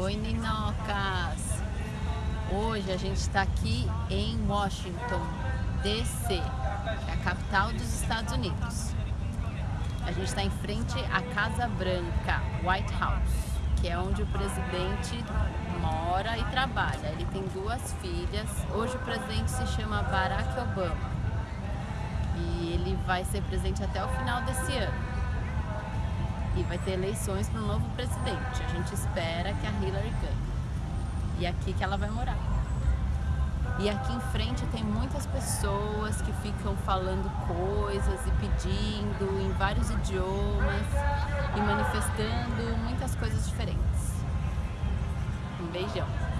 Oi, Ninocas! Hoje a gente está aqui em Washington, D.C., que é a capital dos Estados Unidos. A gente está em frente à Casa Branca, White House, que é onde o presidente mora e trabalha. Ele tem duas filhas. Hoje o presidente se chama Barack Obama e ele vai ser presidente até o final desse ano e vai ter eleições para o novo presidente. A gente espera que a Hillary ganhe. E é aqui que ela vai morar. E aqui em frente tem muitas pessoas que ficam falando coisas e pedindo em vários idiomas e manifestando muitas coisas diferentes. Um beijão!